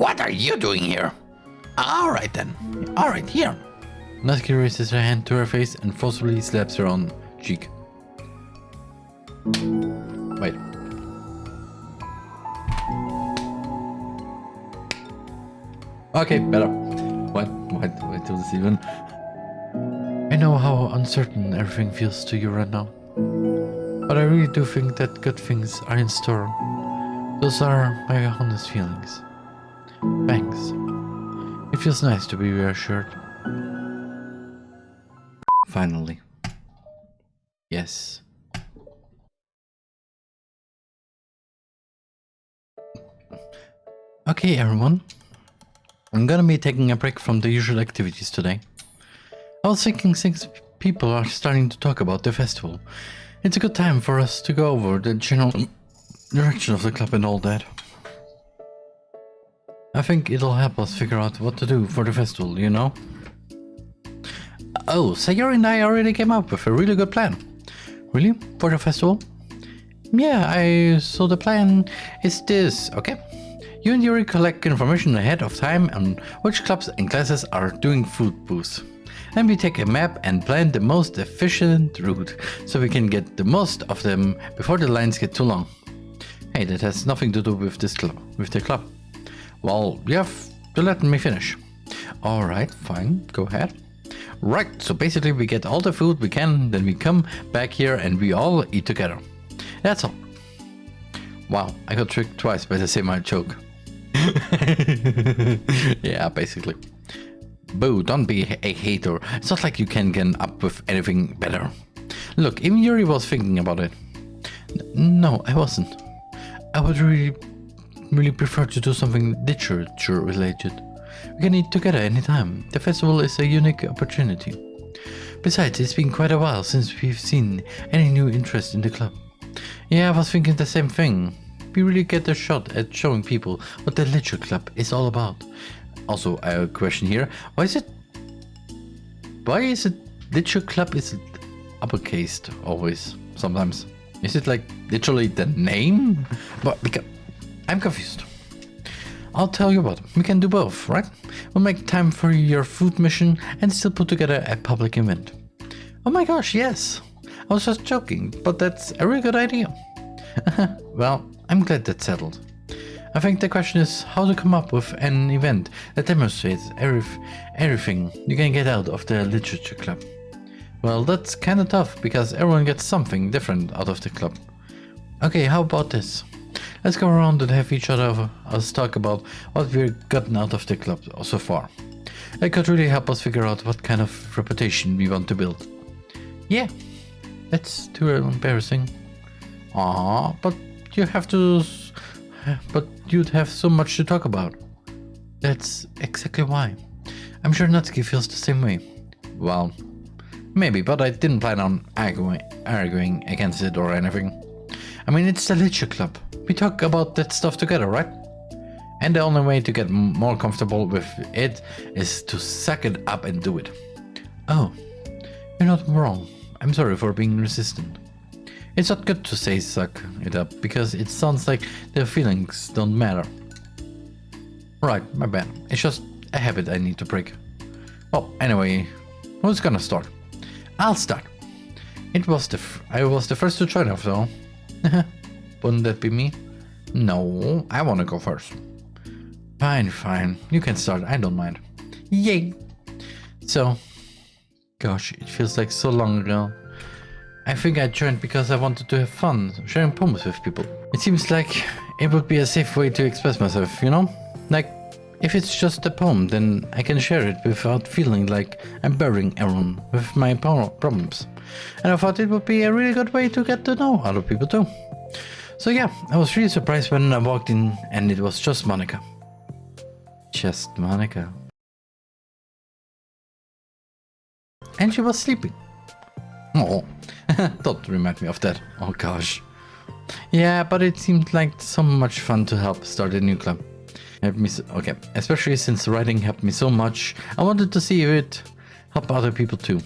What are you doing here? Alright then. Alright, here. Natsuki raises her hand to her face and forcefully slaps her on cheek. Wait. Okay, better. What? What? What do this even? I know how uncertain everything feels to you right now. But I really do think that good things are in store. Those are my honest feelings. Thanks. It feels nice to be reassured. Finally. Yes. Okay, everyone. I'm gonna be taking a break from the usual activities today. I was thinking since people are starting to talk about the festival, it's a good time for us to go over the general direction of the club and all that. I think it'll help us figure out what to do for the festival, you know? Oh, Sayori and I already came up with a really good plan. Really? For the festival? Yeah, I... so the plan is this, okay? You and Yuri collect information ahead of time on which clubs and classes are doing food booths. Then we take a map and plan the most efficient route, so we can get the most of them before the lines get too long. Hey, that has nothing to do with this club, with the club. Well, you have to let me finish. Alright, fine, go ahead. Right, so basically we get all the food we can, then we come back here and we all eat together. That's all. Wow, I got tricked twice by the same joke. yeah, basically. Boo, don't be a hater. It's not like you can get up with anything better. Look, even Yuri was thinking about it. N no, I wasn't. I would really, really prefer to do something literature related. We can eat together anytime. The festival is a unique opportunity. Besides, it's been quite a while since we've seen any new interest in the club. Yeah, I was thinking the same thing we really get a shot at showing people what the Literature Club is all about. Also, I have a question here. Why is it... Why is it Literature Club is uppercased always, sometimes? Is it like literally the name? But because I'm confused. I'll tell you what, we can do both, right? We'll make time for your food mission and still put together a public event. Oh my gosh, yes. I was just joking, but that's a really good idea. well, I'm glad that's settled. I think the question is how to come up with an event that demonstrates every, everything you can get out of the literature club. Well, that's kinda tough because everyone gets something different out of the club. Okay, how about this? Let's go around and have each other us talk about what we've gotten out of the club so far. It could really help us figure out what kind of reputation we want to build. Yeah, that's too embarrassing. Ah, but you have to... But you'd have so much to talk about. That's exactly why. I'm sure Natsuki feels the same way. Well, maybe, but I didn't plan on arguing, arguing against it or anything. I mean, it's the Literature Club. We talk about that stuff together, right? And the only way to get more comfortable with it is to suck it up and do it. Oh, you're not wrong. I'm sorry for being resistant. It's not good to say suck it up, because it sounds like their feelings don't matter. Right, my bad. It's just a habit I need to break. Well, anyway, who's gonna start? I'll start. It was the I was the first to join off though. Wouldn't that be me? No, I wanna go first. Fine, fine. You can start, I don't mind. Yay! So, gosh, it feels like so long ago. I think I joined because I wanted to have fun, sharing poems with people. It seems like it would be a safe way to express myself, you know? Like, if it's just a poem, then I can share it without feeling like I'm burying everyone with my problems. And I thought it would be a really good way to get to know other people too. So yeah, I was really surprised when I walked in and it was just Monika. Just Monika. And she was sleeping. Oh, don't remind me of that. Oh gosh. Yeah, but it seemed like so much fun to help start a new club. Help me so, okay, especially since writing helped me so much, I wanted to see if it help other people too.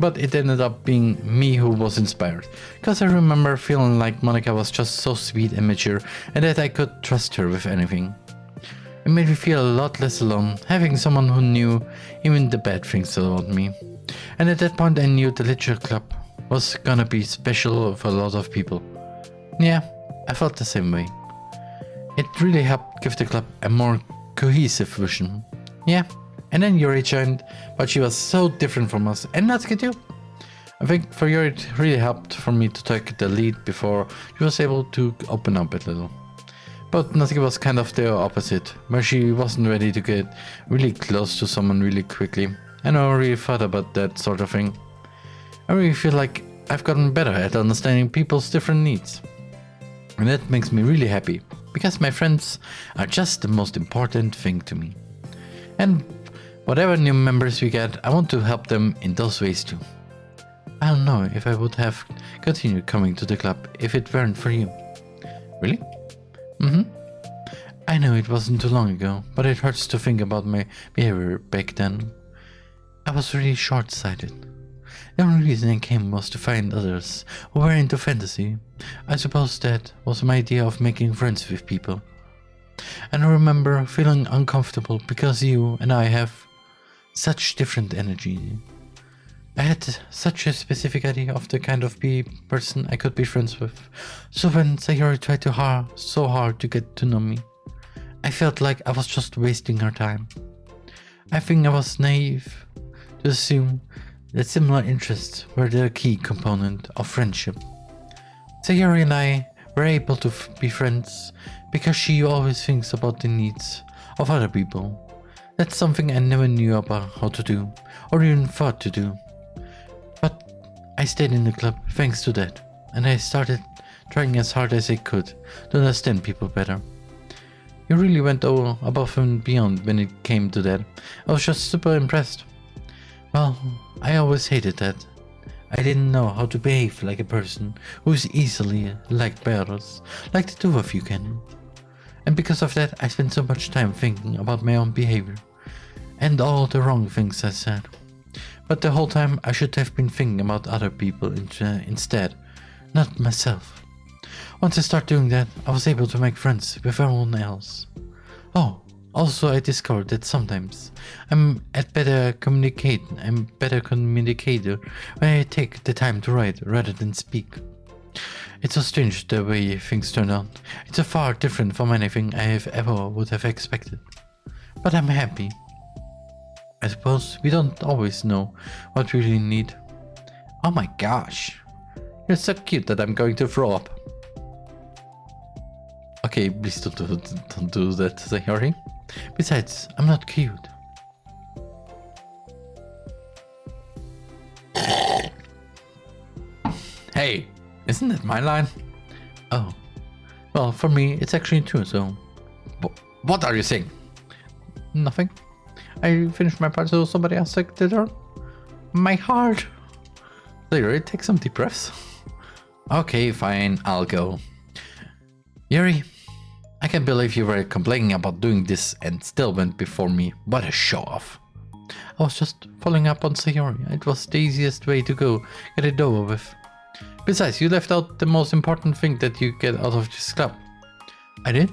But it ended up being me who was inspired, because I remember feeling like Monika was just so sweet and mature and that I could trust her with anything. It made me feel a lot less alone, having someone who knew even the bad things about me. And at that point I knew the Literature Club was gonna be special for a lot of people. Yeah, I felt the same way. It really helped give the club a more cohesive vision. Yeah, and then Yuri joined, but she was so different from us, and Natsuki too. I think for Yuri it really helped for me to take the lead before she was able to open up a little. But Natsuki was kind of the opposite, where she wasn't ready to get really close to someone really quickly. And I never really thought about that sort of thing. I really feel like I've gotten better at understanding people's different needs. And that makes me really happy, because my friends are just the most important thing to me. And whatever new members we get, I want to help them in those ways too. I don't know if I would have continued coming to the club if it weren't for you. Really? Mm-hmm. I know it wasn't too long ago, but it hurts to think about my behavior back then. I was really short-sighted. The only reason I came was to find others who were into fantasy. I suppose that was my idea of making friends with people. And I remember feeling uncomfortable because you and I have such different energy. I had such a specific idea of the kind of person I could be friends with. So when Sayori tried to so hard to get to know me, I felt like I was just wasting her time. I think I was naive to assume that similar interests were the key component of friendship. Sayori and I were able to be friends because she always thinks about the needs of other people. That's something I never knew about how to do, or even thought to do. But I stayed in the club thanks to that, and I started trying as hard as I could to understand people better. You really went all above and beyond when it came to that. I was just super impressed. Well, I always hated that. I didn't know how to behave like a person who is easily liked by others, like the two of you can. And because of that, I spent so much time thinking about my own behavior and all the wrong things I said. But the whole time I should have been thinking about other people uh, instead, not myself. Once I start doing that, I was able to make friends with everyone else. Oh, also I discovered that sometimes I'm at better communicate I'm better communicator when I take the time to write rather than speak. It's so strange the way things turn out. It's a far different from anything I have ever would have expected. But I'm happy. I suppose we don't always know what we really need. Oh my gosh. You're so cute that I'm going to throw up. Okay, please don't do, don't do that, Sayori. Besides, I'm not cute. hey, isn't that my line? Oh. Well, for me, it's actually true, so... What are you saying? Nothing. I finished my part so somebody else took the turn. My heart. Later, take some deep breaths. Okay, fine, I'll go. Yuri, I can't believe you were complaining about doing this and still went before me. What a show off. I was just following up on Sayori. It was the easiest way to go, get it over with. Besides, you left out the most important thing that you get out of this club. I did?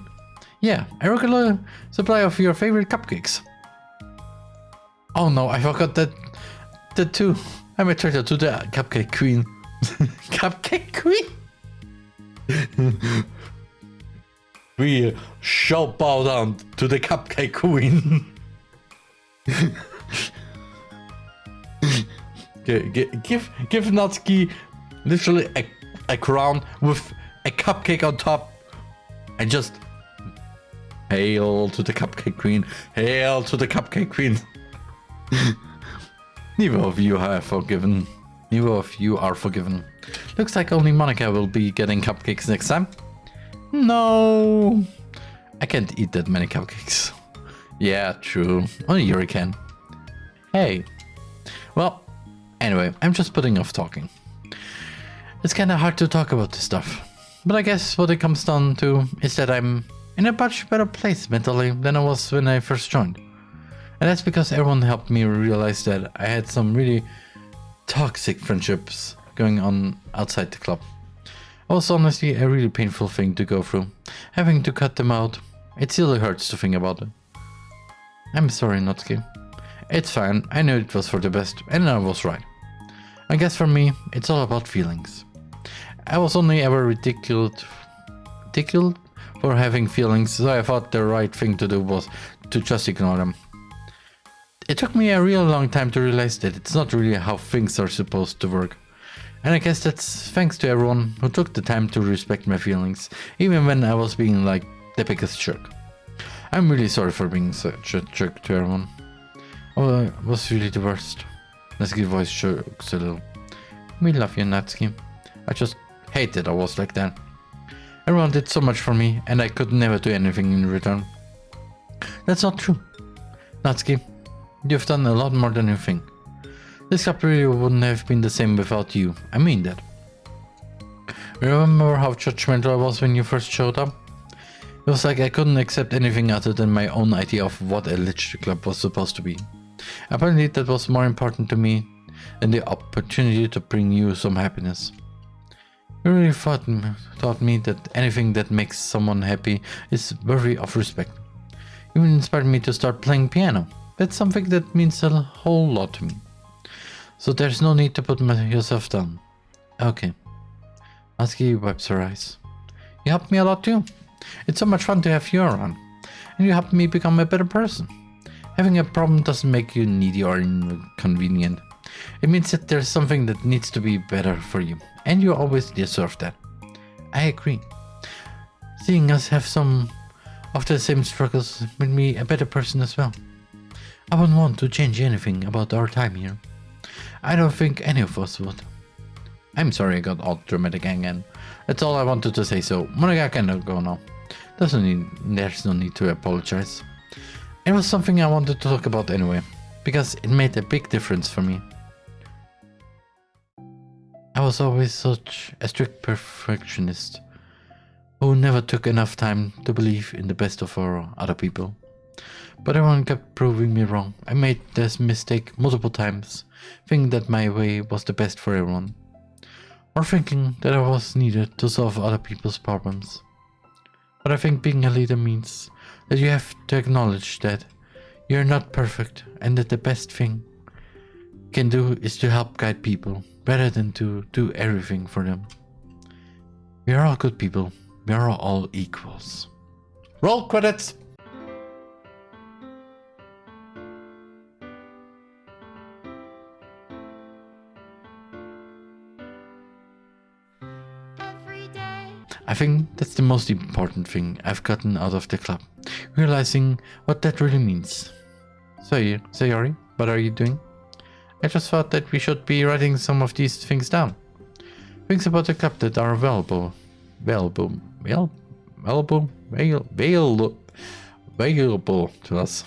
Yeah, a regular supply of your favorite cupcakes. Oh no, I forgot that, that too. I'm a traitor to the cupcake queen. cupcake queen? we shall bow down to the cupcake queen. give give Natsuki literally a, a crown with a cupcake on top and just hail to the cupcake queen hail to the cupcake queen. Neither of you are forgiven. Neither of you are forgiven. Looks like only Monika will be getting cupcakes next time. No. I can't eat that many cupcakes. Yeah true. Only yuri can. Hey. Well anyway i'm just putting off talking it's kind of hard to talk about this stuff. But I guess what it comes down to is that I'm in a much better place mentally than I was when I first joined. And that's because everyone helped me realize that I had some really toxic friendships going on outside the club. It was honestly a really painful thing to go through. Having to cut them out, it still hurts to think about it. I'm sorry, Natsuki. It's fine, I knew it was for the best, and I was right. I guess for me, it's all about feelings. I was only ever ridiculed, ridiculed for having feelings, so I thought the right thing to do was to just ignore them. It took me a real long time to realize that it's not really how things are supposed to work. And I guess that's thanks to everyone who took the time to respect my feelings, even when I was being like the biggest jerk. I'm really sorry for being such a jerk to everyone. Oh, I was really the worst. Natsuki's voice shakes a little. We love you, Natsuki. I just hated I was like that. Everyone did so much for me, and I could never do anything in return. That's not true. Natsuki, you've done a lot more than you think. This club really wouldn't have been the same without you. I mean that. Remember how judgmental I was when you first showed up? It was like I couldn't accept anything other than my own idea of what a literature club was supposed to be. Apparently that was more important to me than the opportunity to bring you some happiness. You really thought, taught me that anything that makes someone happy is worthy of respect. You inspired me to start playing piano. That's something that means a whole lot to me. So there's no need to put yourself down. Okay. Natsuki wipes her eyes. You helped me a lot too. It's so much fun to have you around. And you helped me become a better person. Having a problem doesn't make you needy or inconvenient. It means that there's something that needs to be better for you. And you always deserve that. I agree. Seeing us have some of the same struggles made me a better person as well. I wouldn't want to change anything about our time here. I don't think any of us would. I'm sorry I got all dramatic again. That's all I wanted to say, so Monika can go now. Doesn't need, there's no need to apologize. It was something I wanted to talk about anyway, because it made a big difference for me. I was always such a strict perfectionist who never took enough time to believe in the best of our other people. But everyone kept proving me wrong. I made this mistake multiple times, thinking that my way was the best for everyone. Or thinking that I was needed to solve other people's problems. But I think being a leader means that you have to acknowledge that you're not perfect and that the best thing can do is to help guide people rather than to do everything for them. We are all good people. We are all equals. Roll credits! I think that's the most important thing I've gotten out of the club, realizing what that really means. So, Sayori, what are you doing? I just thought that we should be writing some of these things down. Things about the club that are valuable, valuable, well, valuable, valuable, valuable to us.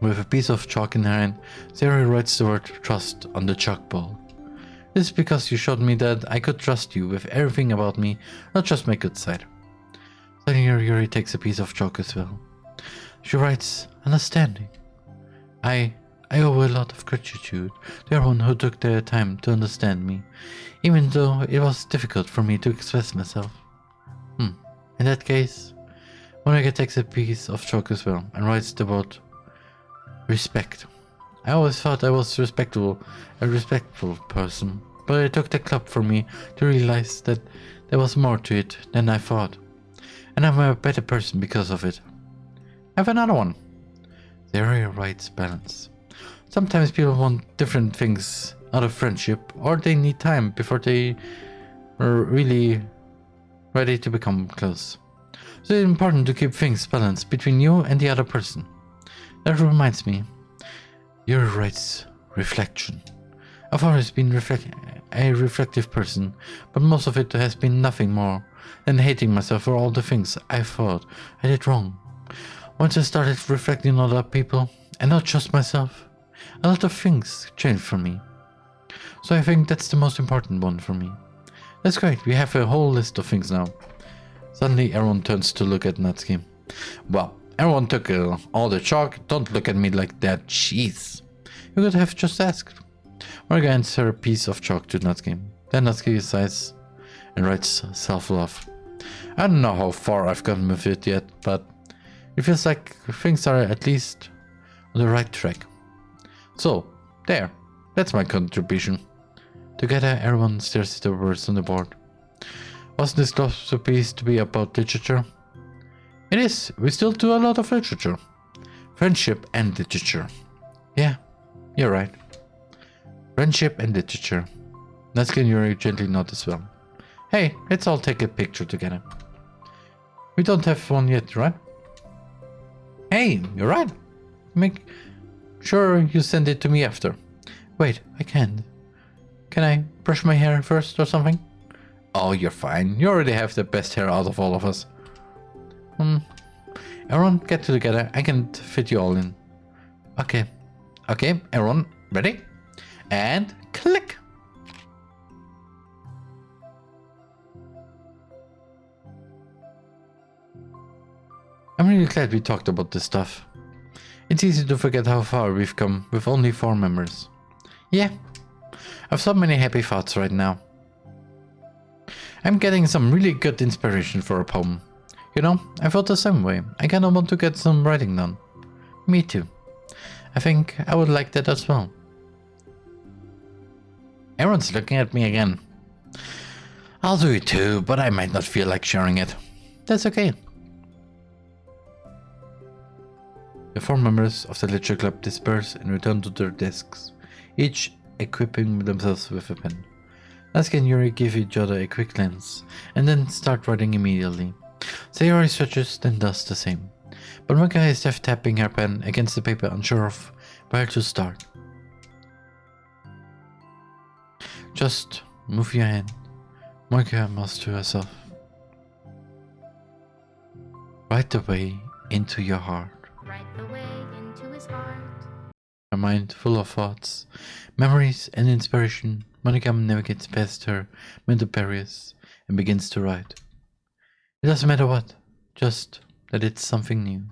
With a piece of chalk in her hand, Sayori writes the word trust on the chalkboard. This is because you showed me that I could trust you with everything about me, not just my good side. Suddenly Yuri takes a piece of chalk as well. She writes, understanding. I I owe a lot of gratitude to everyone who took their time to understand me, even though it was difficult for me to express myself. Hmm. In that case, Monika takes a piece of chalk as well and writes the word respect. I always thought I was respectable, a respectful person, but it took the club for me to realize that there was more to it than I thought. And I'm a better person because of it. I have another one. The area writes balance. Sometimes people want different things out of friendship, or they need time before they are really ready to become close. So it's important to keep things balanced between you and the other person. That reminds me, Yuri writes reflection. I've always been reflect a reflective person, but most of it has been nothing more than hating myself for all the things I thought I did wrong. Once I started reflecting on other people, and not just myself, a lot of things changed for me. So I think that's the most important one for me. That's great, we have a whole list of things now. Suddenly everyone turns to look at Natsuki. Well, Everyone took uh, all the chalk. Don't look at me like that. Jeez. You could have just asked. Morgan hands her a piece of chalk to Natsuki. Then Natsuki sighs and writes self-love. I don't know how far I've gotten with it yet, but it feels like things are at least on the right track. So, there. That's my contribution. Together, everyone stares at the words on the board. Wasn't this supposed to be about literature? It is. We still do a lot of literature. Friendship and literature. Yeah, you're right. Friendship and literature. Natsuki Yuri gently nod as well. Hey, let's all take a picture together. We don't have one yet, right? Hey, you're right. Make sure you send it to me after. Wait, I can't. Can I brush my hair first or something? Oh, you're fine. You already have the best hair out of all of us. Hmm. Everyone, get together. I can fit you all in. Okay. Okay, everyone, ready? And click. I'm really glad we talked about this stuff. It's easy to forget how far we've come with only four members. Yeah, I've so many happy thoughts right now. I'm getting some really good inspiration for a poem. You know, I felt the same way. I kinda want to get some writing done. Me too. I think I would like that as well. Everyone's looking at me again. I'll do it too, but I might not feel like sharing it. That's okay. The four members of the literature club disperse and return to their desks, each equipping themselves with a pen. Natsuki and Yuri give each other a quick glance, and then start writing immediately. Sayori stretches, then does the same. But Monika is left tapping her pen against the paper, unsure of where to start. Just move your hand, Monika mouths to herself. Right away into your heart. The way into his heart. Her mind full of thoughts, memories, and inspiration, Monika navigates past her mental barriers and begins to write. It doesn't matter what, just that it's something new.